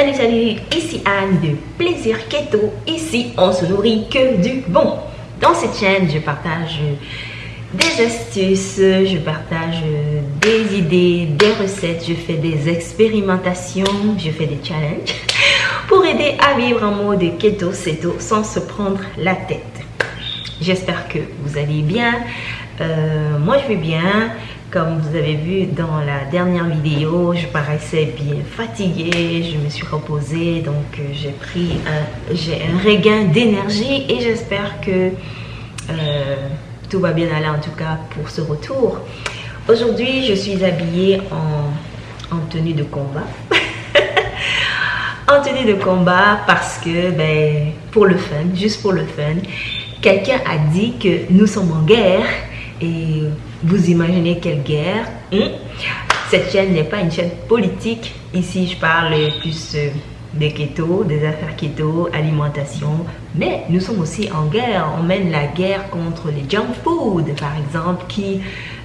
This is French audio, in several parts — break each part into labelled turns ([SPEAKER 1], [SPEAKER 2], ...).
[SPEAKER 1] Salut, salut, ici Anne de Plaisir Keto. Ici, on se nourrit que du bon. Dans cette chaîne, je partage des astuces, je partage des idées, des recettes, je fais des expérimentations, je fais des challenges pour aider à vivre en mode keto, ceto sans se prendre la tête. J'espère que vous allez bien. Euh, moi, je vais bien. Comme vous avez vu dans la dernière vidéo, je paraissais bien fatiguée, je me suis reposée, donc euh, j'ai pris un, un regain d'énergie et j'espère que euh, tout va bien aller en tout cas pour ce retour. Aujourd'hui, je suis habillée en, en tenue de combat. en tenue de combat parce que, ben, pour le fun, juste pour le fun, quelqu'un a dit que nous sommes en guerre et vous imaginez quelle guerre hein? Cette chaîne n'est pas une chaîne politique. Ici, je parle plus euh, des keto, des affaires keto, alimentation. Mais nous sommes aussi en guerre. On mène la guerre contre les junk food, par exemple, qui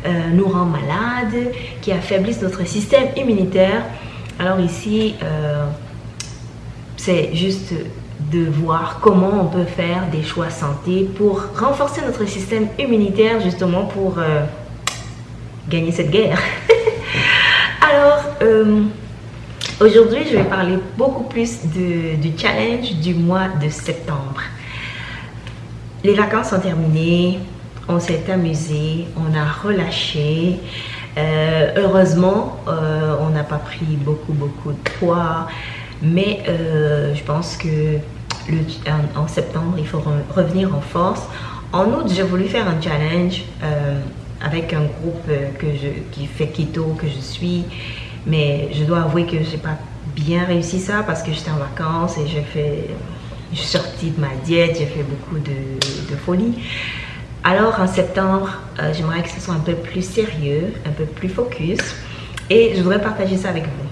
[SPEAKER 1] euh, nous rend malades, qui affaiblissent notre système immunitaire. Alors ici, euh, c'est juste de voir comment on peut faire des choix santé pour renforcer notre système immunitaire justement pour gagner cette guerre. Alors, euh, aujourd'hui, je vais parler beaucoup plus du challenge du mois de septembre. Les vacances sont terminées, on s'est amusé, on a relâché. Euh, heureusement, euh, on n'a pas pris beaucoup, beaucoup de poids. Mais je pense que en, septembre, il faut revenir en force. En août, j'ai voulu faire un challenge avec un groupe euh, que je, qui fait keto que je suis. Mais je dois avouer que j'ai pas bien réussi ça parce que j'étais en vacances et j'ai fait, je suis sortie de ma diète, j'ai fait beaucoup de, de folie. Alors en septembre, euh, j'aimerais que ce soit un peu plus sérieux, un peu plus focus et je voudrais partager ça avec vous.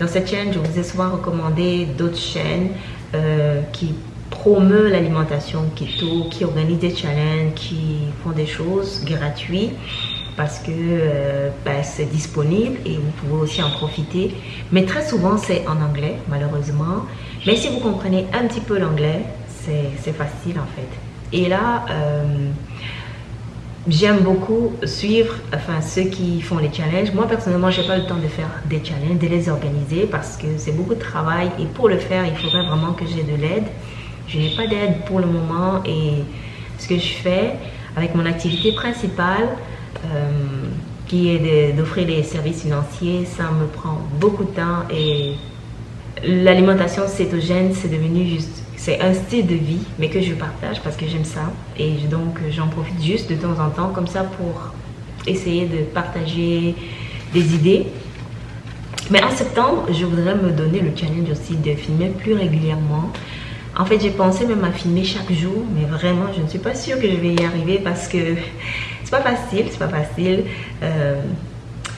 [SPEAKER 1] Dans cette chaîne, je vous ai souvent recommandé d'autres chaînes euh, qui promeut l'alimentation keto, qui organise des challenges, qui font des choses gratuites parce que euh, ben, c'est disponible et vous pouvez aussi en profiter. Mais très souvent, c'est en anglais, malheureusement. Mais si vous comprenez un petit peu l'anglais, c'est facile en fait. Et là, euh, j'aime beaucoup suivre enfin, ceux qui font les challenges. Moi, personnellement, je n'ai pas le temps de faire des challenges, de les organiser parce que c'est beaucoup de travail. Et pour le faire, il faudrait vraiment que j'ai de l'aide. Je n'ai pas d'aide pour le moment et ce que je fais avec mon activité principale, euh, qui est d'offrir des services financiers, ça me prend beaucoup de temps et l'alimentation cétogène, c'est devenu juste, c'est un style de vie, mais que je partage parce que j'aime ça. Et donc, j'en profite juste de temps en temps comme ça pour essayer de partager des idées. Mais en septembre, je voudrais me donner le challenge aussi de filmer plus régulièrement en fait, j'ai pensé même à filmer chaque jour, mais vraiment, je ne suis pas sûre que je vais y arriver parce que c'est pas facile, c'est pas facile. Euh,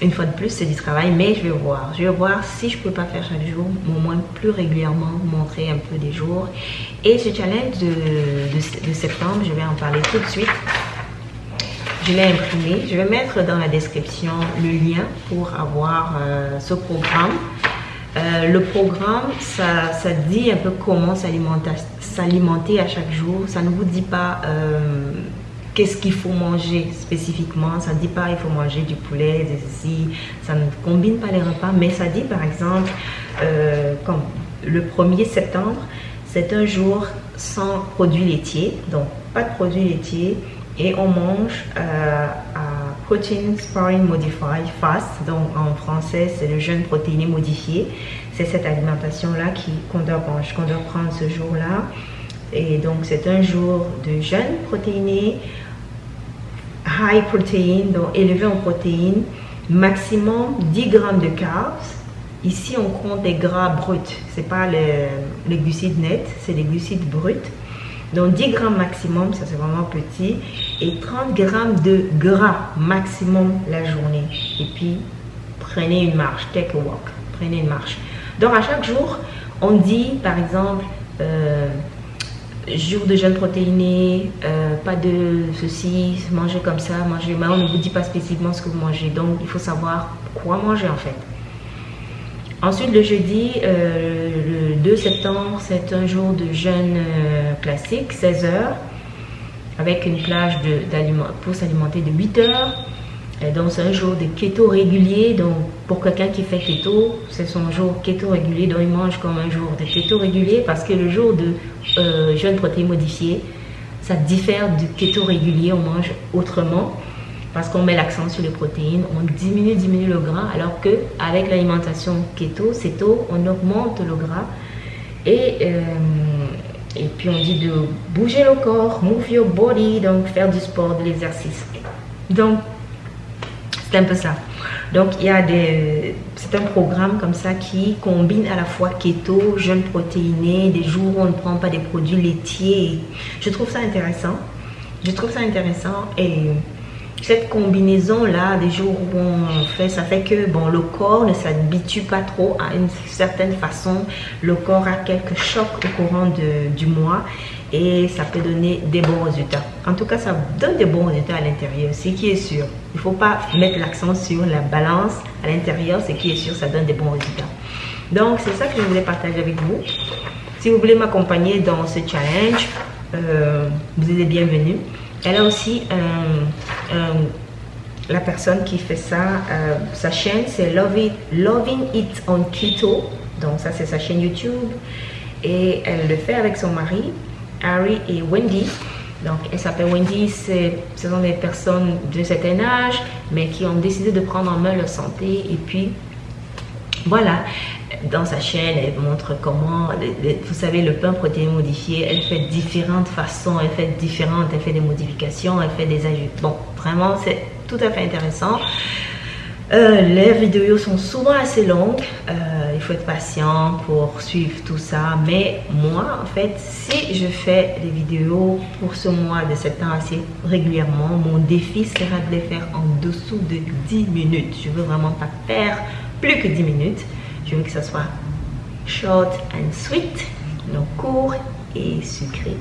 [SPEAKER 1] une fois de plus, c'est du travail, mais je vais voir. Je vais voir si je peux pas faire chaque jour, au moins plus régulièrement, montrer un peu des jours. Et ce challenge de, septembre, je vais en parler tout de suite. Je l'ai imprimé. Je vais mettre dans la description le lien pour avoir euh, ce programme. Euh, le programme, ça, ça, dit un peu comment s'alimenter à chaque jour. Ça ne vous dit pas euh, qu'est-ce qu'il faut manger spécifiquement. Ça ne dit pas il faut manger du poulet, des ceci. Ça ne combine pas les repas, mais ça dit par exemple, euh, comme le 1er septembre, c'est un jour sans produits laitiers, donc pas de produits laitiers, et on mange Protein Sparring Modified Fast, donc en français c'est le jeûne protéiné modifié. C'est cette alimentation-là qu'on doit, prendre ce jour-là. Et donc c'est un jour de jeûne protéiné, high protein, donc élevé en protéines, maximum 10 grammes de carbs. Ici on compte des gras bruts, c'est pas les, les glucides nets, c'est les glucides bruts. Donc 10 grammes maximum, ça c'est vraiment petit. Et 30 grammes de gras maximum la journée. Et puis, prenez une marche, take a walk. Prenez une marche. Donc à chaque jour, on dit par exemple, euh, jour de jeûne protéiné, euh, pas de ceci, manger comme ça, manger. Mais on ne vous dit pas spécifiquement ce que vous mangez. Donc il faut savoir quoi manger en fait. Ensuite, le jeudi, le 2 septembre, c'est un jour de jeûne classique, 16 heures, avec une plage pour s'alimenter de 8 heures. Donc, c'est un jour de keto régulier. Donc, pour quelqu'un qui fait keto, c'est son jour keto régulier. Donc, il mange comme un jour de keto régulier parce que le jour de euh, jeûne protéine modifié, ça diffère du keto régulier. On mange autrement parce qu'on met l'accent sur les protéines. On diminue, diminue le gras. Alors que avec l'alimentation keto, céto, on augmente le gras. Et, euh, et puis, on dit de bouger le corps, move your body, donc faire du sport, de l'exercice. Donc, c'est un peu ça. Donc, il y a des... C'est un programme comme ça qui combine à la fois keto, jeûne protéiné, des jours où on ne prend pas des produits laitiers. Je trouve ça intéressant. Je trouve ça intéressant et cette combinaison-là, des jours où on fait, ça fait que bon, le corps ne s'habitue pas trop à une certaine façon. Le corps a quelques chocs au courant de, du mois et ça peut donner des bons résultats. En tout cas, ça donne des bons résultats à l'intérieur, ce qui est sûr. Il ne faut pas mettre l'accent sur la balance à l'intérieur, ce qui est sûr, ça donne des bons résultats. Donc, c'est ça que je voulais partager avec vous. Si vous voulez m'accompagner dans ce challenge, euh, vous êtes bienvenue. Elle a aussi la personne qui fait ça, euh, sa chaîne, c'est Loving It on Keto. Donc, ça, c'est sa chaîne YouTube. Et elle le fait avec son mari. Harry et Wendy. Donc, elle s'appelle Wendy, ce sont des personnes d'un certain âge, mais qui ont décidé de prendre en main leur santé. Et puis, voilà, dans sa chaîne, elle montre comment, vous savez, le pain protéiné modifié, elle fait différentes façons, elle fait différentes, elle fait des modifications, elle fait des ajouts. Bon, vraiment, c'est tout à fait intéressant. Euh, les vidéos sont souvent assez longues. Euh, il faut être patient pour suivre tout ça. Mais moi, en fait, si je fais des vidéos pour ce mois de septembre assez régulièrement, mon défi sera de les faire en dessous de 10 minutes. Je veux vraiment pas faire plus que 10 minutes. Je veux que ça soit short and sweet, donc court et sucré.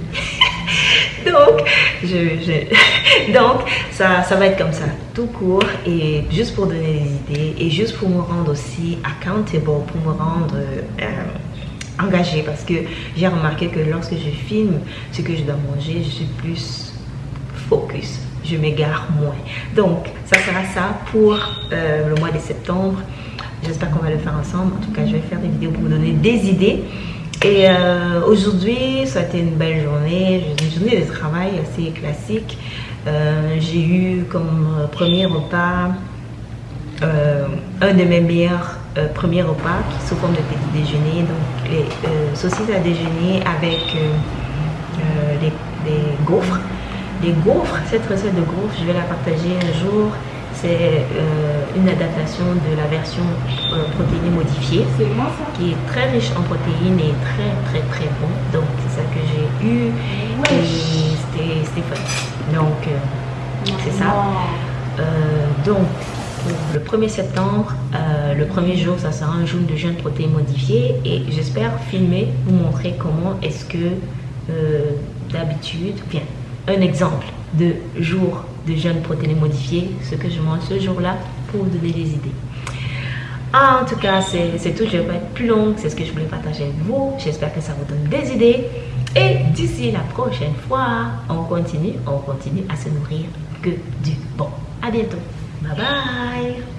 [SPEAKER 1] donc, je, donc ça, ça va être comme ça, tout court et juste pour donner des idées et juste pour me rendre aussi accountable, pour me rendre euh, engagée parce que j'ai remarqué que lorsque je filme ce que je dois manger, je suis plus focus, je m'égare moins. Donc, ça sera ça pour euh, le mois de septembre. J'espère qu'on va le faire ensemble. En tout cas, je vais faire des vidéos pour vous donner des idées. Et euh, aujourd'hui, ça a été une belle journée, une journée de travail assez classique. Euh, j'ai eu comme euh, premier repas un de mes meilleurs premiers repas qui sous forme de petit déjeuner. Donc les saucisses à déjeuner avec des gaufres. Les gaufres, cette recette de gaufres, je vais la partager un jour c'est euh, une adaptation de la version euh, protéinée modifiée qui est très riche en protéines et très très très bon. Donc c'est ça que j'ai eu et c'était fun. Donc euh, c'est ça. donc le 1er septembre, le premier jour, ça sera un jour de jeûne protéines modifié et j'espère filmer, vous montrer comment est-ce que d'habitude, bien, un exemple de jour de jeûne protéiné modifié, ce que je mange ce jour-là pour vous donner des idées. en tout cas, c'est tout. Je vais pas être plus longue. C'est ce que je voulais partager avec vous. J'espère que ça vous donne des idées. Et d'ici la prochaine fois, on continue, on continue à se nourrir que du bon. À bientôt. Bye bye.